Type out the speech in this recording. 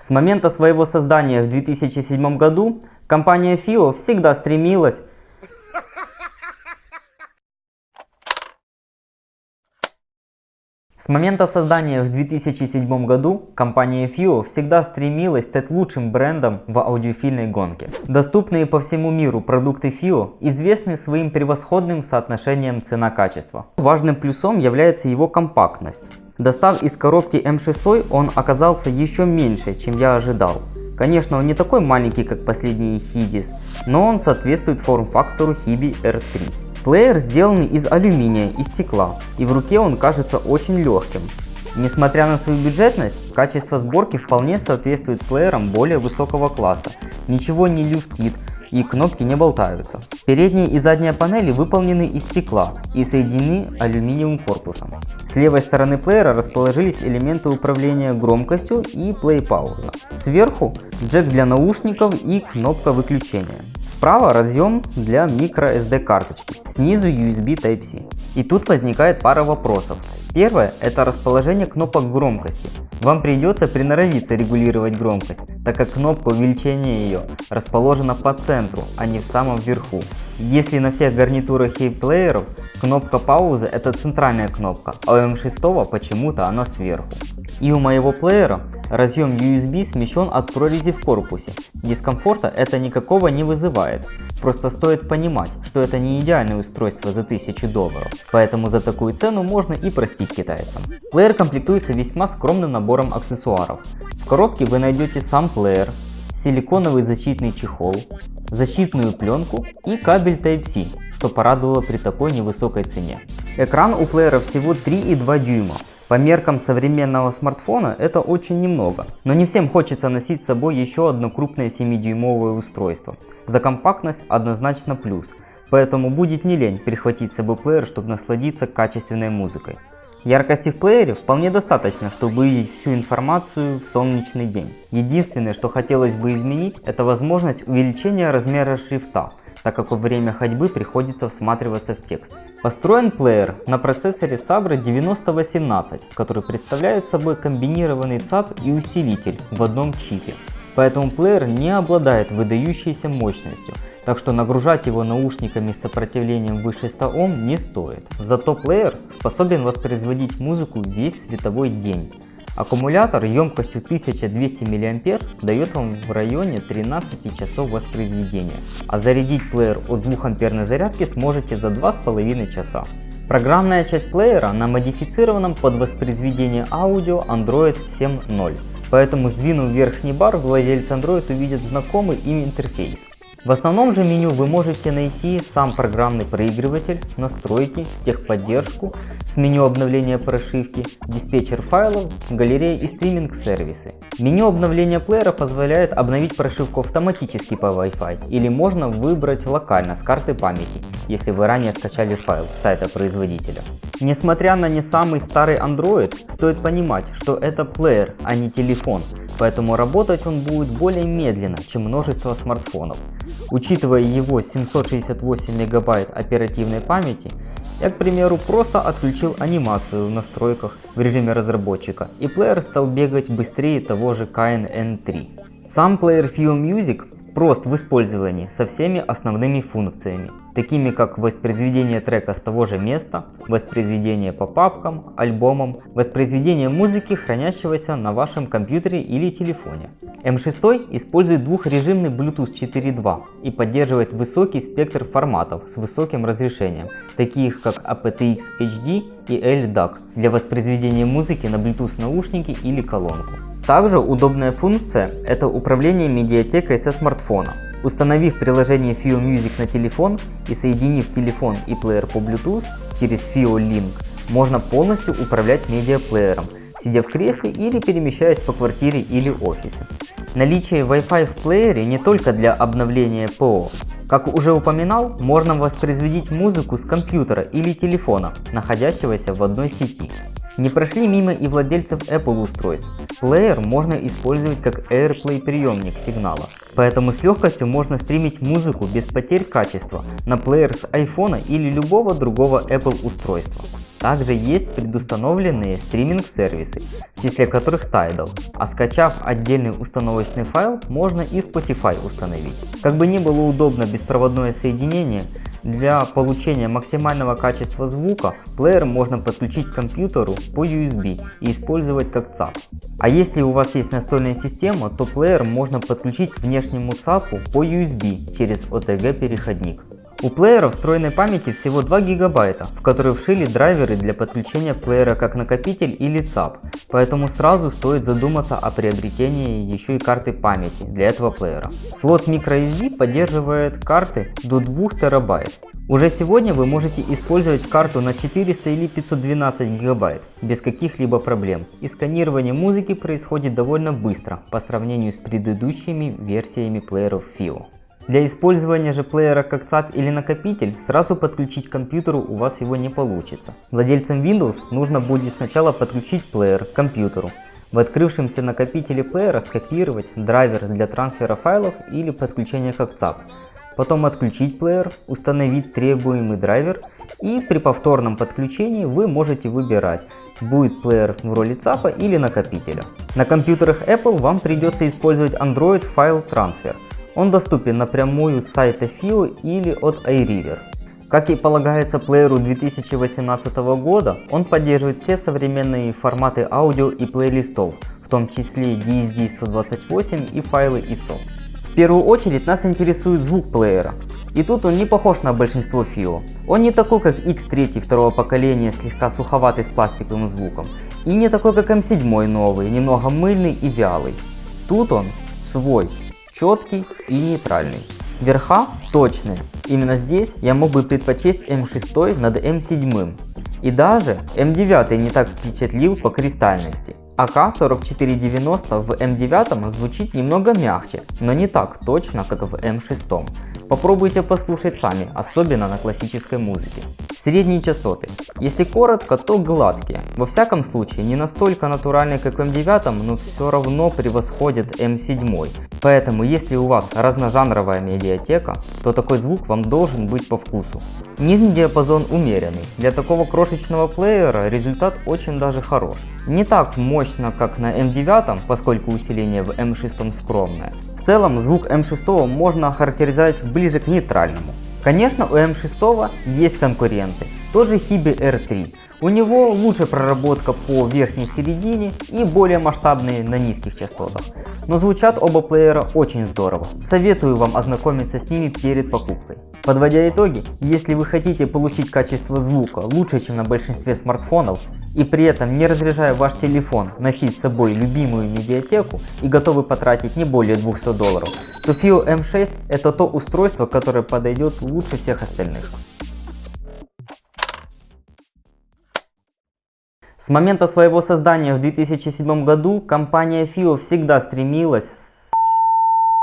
С момента своего создания в 2007 году компания FIO всегда стремилась С момента создания в 2007 году компания FIO всегда стремилась стать лучшим брендом в аудиофильной гонке. Доступные по всему миру продукты FIO известны своим превосходным соотношением цена-качество. Важным плюсом является его компактность. Достав из коробки M6 он оказался еще меньше, чем я ожидал. Конечно, он не такой маленький, как последний Hidis, но он соответствует форм-фактору Hibi R3. Плеер сделан из алюминия и стекла, и в руке он кажется очень легким. Несмотря на свою бюджетность, качество сборки вполне соответствует плеерам более высокого класса, ничего не люфтит и кнопки не болтаются. Передняя и задняя панели выполнены из стекла и соединены алюминиевым корпусом. С левой стороны плеера расположились элементы управления громкостью и плей-пауза. Сверху джек для наушников и кнопка выключения. Справа разъем для microSD карточки, снизу USB Type-C. И тут возникает пара вопросов. Первое – это расположение кнопок громкости. Вам придется приноровиться регулировать громкость, так как кнопка увеличения ее расположена по центру, а не в самом верху. Если на всех гарнитурах и плееров кнопка паузы – это центральная кнопка, а у M6 почему-то она сверху. И у моего плеера разъем USB смещен от прорези в корпусе. Дискомфорта это никакого не вызывает. Просто стоит понимать, что это не идеальное устройство за 1000 долларов, поэтому за такую цену можно и простить китайцам. Плеер комплектуется весьма скромным набором аксессуаров. В коробке вы найдете сам плеер, силиконовый защитный чехол, защитную пленку и кабель Type-C, что порадовало при такой невысокой цене. Экран у плеера всего 3,2 дюйма, по меркам современного смартфона это очень немного, но не всем хочется носить с собой еще одно крупное 7-дюймовое устройство. За компактность однозначно плюс, поэтому будет не лень перехватить с собой плеер, чтобы насладиться качественной музыкой. Яркости в плеере вполне достаточно, чтобы увидеть всю информацию в солнечный день. Единственное, что хотелось бы изменить, это возможность увеличения размера шрифта – так как во время ходьбы приходится всматриваться в текст. Построен плеер на процессоре Sabre 9018, который представляет собой комбинированный ЦАП и усилитель в одном чипе. Поэтому плеер не обладает выдающейся мощностью, так что нагружать его наушниками с сопротивлением выше 100 Ом не стоит. Зато плеер способен воспроизводить музыку весь световой день. Аккумулятор емкостью 1200 мА дает вам в районе 13 часов воспроизведения, а зарядить плеер от 2 амперной зарядки сможете за 2,5 часа. Программная часть плеера на модифицированном под воспроизведение аудио Android 7.0, поэтому сдвинув верхний бар, владельцы Android увидят знакомый им интерфейс. В основном же меню вы можете найти сам программный проигрыватель, настройки, техподдержку, с меню обновления прошивки, диспетчер файлов, галерея и стриминг-сервисы. Меню обновления плеера позволяет обновить прошивку автоматически по Wi-Fi или можно выбрать локально с карты памяти, если вы ранее скачали файл с сайта производителя. Несмотря на не самый старый Android, стоит понимать, что это плеер, а не телефон, поэтому работать он будет более медленно, чем множество смартфонов. Учитывая его 768 мегабайт оперативной памяти, я, к примеру, просто отключил анимацию в настройках в режиме разработчика, и плеер стал бегать быстрее того же KNN3. Сам плеер Fio Music прост в использовании со всеми основными функциями, такими как воспроизведение трека с того же места, воспроизведение по папкам, альбомам, воспроизведение музыки, хранящегося на вашем компьютере или телефоне. M6 использует двухрежимный Bluetooth 4.2 и поддерживает высокий спектр форматов с высоким разрешением, таких как aptX HD и LDAC для воспроизведения музыки на Bluetooth наушники или колонку. Также удобная функция – это управление медиатекой со смартфона. Установив приложение FIO Music на телефон и соединив телефон и плеер по Bluetooth через FIO Link, можно полностью управлять медиаплеером, сидя в кресле или перемещаясь по квартире или офисе. Наличие Wi-Fi в плеере не только для обновления ПО. Как уже упоминал, можно воспроизводить музыку с компьютера или телефона, находящегося в одной сети. Не прошли мимо и владельцев Apple устройств. Плеер можно использовать как AirPlay приемник сигнала, поэтому с легкостью можно стримить музыку без потерь качества на плеер с iPhone или любого другого Apple устройства. Также есть предустановленные стриминг-сервисы, в числе которых Tidal, а скачав отдельный установочный файл, можно и Spotify установить. Как бы ни было удобно беспроводное соединение, для получения максимального качества звука плеер можно подключить к компьютеру по USB и использовать как ЦАП. А если у вас есть настольная система, то плеер можно подключить к внешнему ЦАПу по USB через OTG переходник. У плеера встроенной памяти всего 2 гигабайта, в которые вшили драйверы для подключения плеера как накопитель или ЦАП, поэтому сразу стоит задуматься о приобретении еще и карты памяти для этого плеера. Слот microSD поддерживает карты до 2 терабайт. Уже сегодня вы можете использовать карту на 400 или 512 гигабайт без каких-либо проблем. И сканирование музыки происходит довольно быстро по сравнению с предыдущими версиями плееров FIO. Для использования же плеера как ЦАП или накопитель, сразу подключить к компьютеру у вас его не получится. Владельцам Windows нужно будет сначала подключить плеер к компьютеру. В открывшемся накопителе плеера скопировать драйвер для трансфера файлов или подключения как ЦАП. Потом отключить плеер, установить требуемый драйвер и при повторном подключении вы можете выбирать, будет плеер в роли ЦАПа или накопителя. На компьютерах Apple вам придется использовать Android File Transfer – он доступен напрямую с сайта FIO или от iRiver. Как и полагается плееру 2018 года, он поддерживает все современные форматы аудио и плейлистов, в том числе DSD 128 и файлы ISO. В первую очередь нас интересует звук плеера. И тут он не похож на большинство FiiO. Он не такой как X3 второго поколения, слегка суховатый с пластиковым звуком. И не такой как M7 новый, немного мыльный и вялый. Тут он свой, четкий и нейтральный. Верха точные. Именно здесь я мог бы предпочесть М6 над М7. И даже М9 не так впечатлил по кристальности. AK4490 в M9 звучит немного мягче, но не так точно, как в М6. Попробуйте послушать сами, особенно на классической музыке. Средние частоты. Если коротко, то гладкие. Во всяком случае, не настолько натуральные, как в М9, но все равно превосходят М7. Поэтому, если у вас разножанровая медиатека, то такой звук вам должен быть по вкусу. Нижний диапазон умеренный. Для такого крошечного плеера результат очень даже хорош. Не так мощно, как на М9, поскольку усиление в М6 скромное. В целом, звук М6 можно охарактеризовать ближе к нейтральному. Конечно, у М6 есть конкуренты, тот же Hibi R3. У него лучшая проработка по верхней середине и более масштабные на низких частотах. Но звучат оба плеера очень здорово. Советую вам ознакомиться с ними перед покупкой. Подводя итоги, если вы хотите получить качество звука лучше, чем на большинстве смартфонов, и при этом не разряжая ваш телефон носить с собой любимую медиатеку и готовы потратить не более 200 долларов, то FIO M6 это то устройство, которое подойдет лучше всех остальных. С момента своего создания в 2007 году компания FIO всегда стремилась